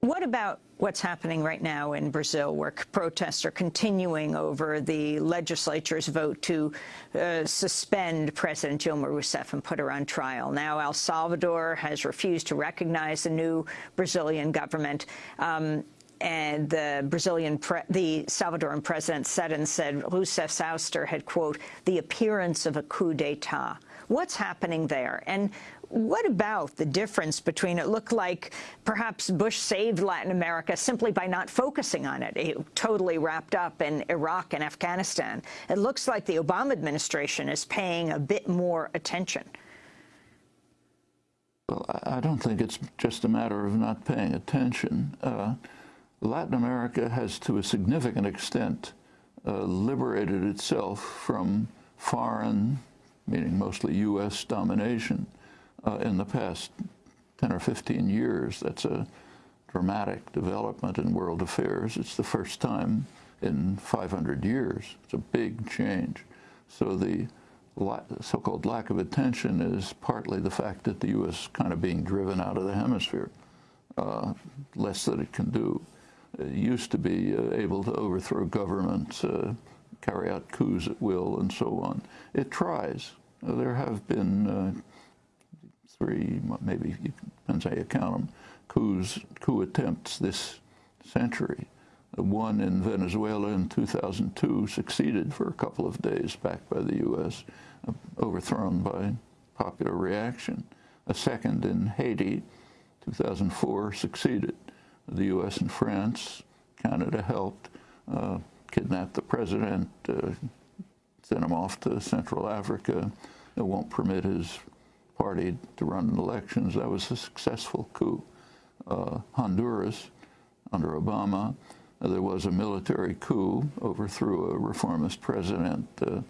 What about what's happening right now in Brazil, where protests are continuing over the legislature's vote to uh, suspend President Dilma Rousseff and put her on trial? Now El Salvador has refused to recognize the new Brazilian government. Um, and the Brazilian, the Salvadoran president said and said Rousseff's ouster had, quote, the appearance of a coup d'etat. What's happening there? And what about the difference between it looked like perhaps Bush saved Latin America simply by not focusing on it, it totally wrapped up in Iraq and Afghanistan. It looks like the Obama administration is paying a bit more attention. Well, I don't think it's just a matter of not paying attention. Uh, Latin America has, to a significant extent, uh, liberated itself from foreign, meaning mostly U.S. domination uh, in the past 10 or 15 years. That's a dramatic development in world affairs. It's the first time in 500 years. It's a big change. So the so-called lack of attention is partly the fact that the U.S. is kind of being driven out of the hemisphere, uh, less that it can do. It used to be uh, able to overthrow governments, uh, carry out coups at will, and so on. It tries. there have been uh, three, maybe, depends how you count them, coups, coup attempts this century. One in Venezuela in 2002 succeeded for a couple of days, backed by the U.S., uh, overthrown by popular reaction. A second in Haiti, 2004, succeeded. The U.S. and France, Canada helped, uh, kidnap the president, uh, send him off to Central Africa. It won't permit his party to run elections. That was a successful coup. Uh, Honduras, under Obama, uh, there was a military coup, overthrew a reformist president. Uh,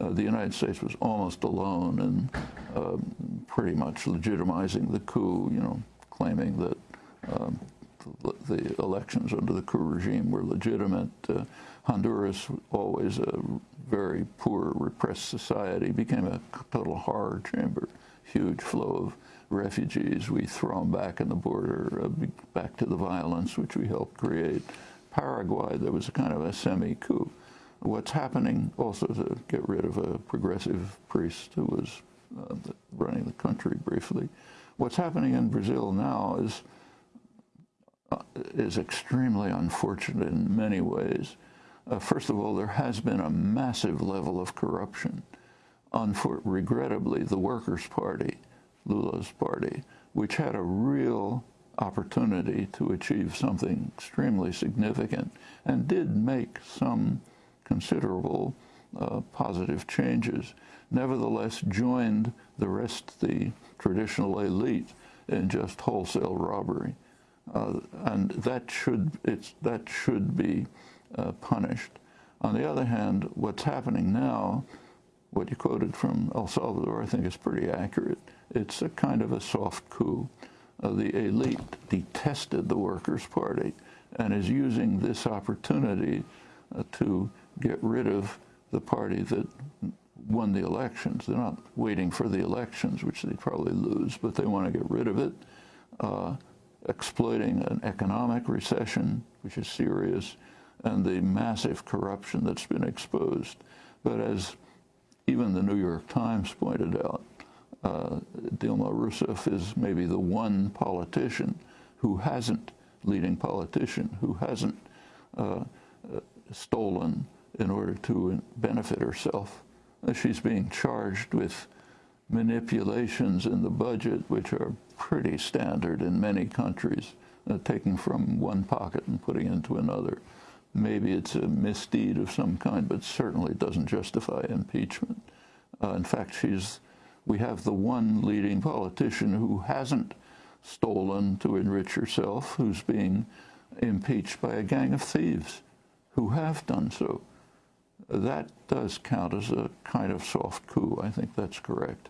uh the United States was almost alone in um, pretty much legitimizing the coup, you know, claiming that um, the elections under the coup regime were legitimate. Uh, Honduras, always a very poor, repressed society, became a total horror chamber huge flow of refugees. We throw them back in the border, uh, back to the violence which we helped create. Paraguay, there was a kind of a semi-coup. What's happening also to get rid of a progressive priest who was uh, running the country briefly. What's happening in Brazil now is uh, is extremely unfortunate in many ways. Uh, first of all, there has been a massive level of corruption regrettably, the Workers' Party, Lula's party, which had a real opportunity to achieve something extremely significant and did make some considerable uh, positive changes, nevertheless joined the rest, the traditional elite, in just wholesale robbery. Uh, and that should, it's, that should be uh, punished. On the other hand, what's happening now what you quoted from El Salvador, I think is pretty accurate. It's a kind of a soft coup. Uh, the elite detested the Workers' Party and is using this opportunity uh, to get rid of the party that won the elections. They're not waiting for the elections, which they probably lose, but they want to get rid of it, uh, exploiting an economic recession, which is serious, and the massive corruption that's been exposed. But as even the New York Times pointed out, uh, Dilma Rousseff is maybe the one politician who hasn't, leading politician, who hasn't uh, uh, stolen in order to benefit herself. She's being charged with manipulations in the budget, which are pretty standard in many countries, uh, taking from one pocket and putting into another. Maybe it's a misdeed of some kind, but certainly it doesn't justify impeachment. Uh, in fact, she's, we have the one leading politician who hasn't stolen to enrich herself, who's being impeached by a gang of thieves who have done so. That does count as a kind of soft coup. I think that's correct.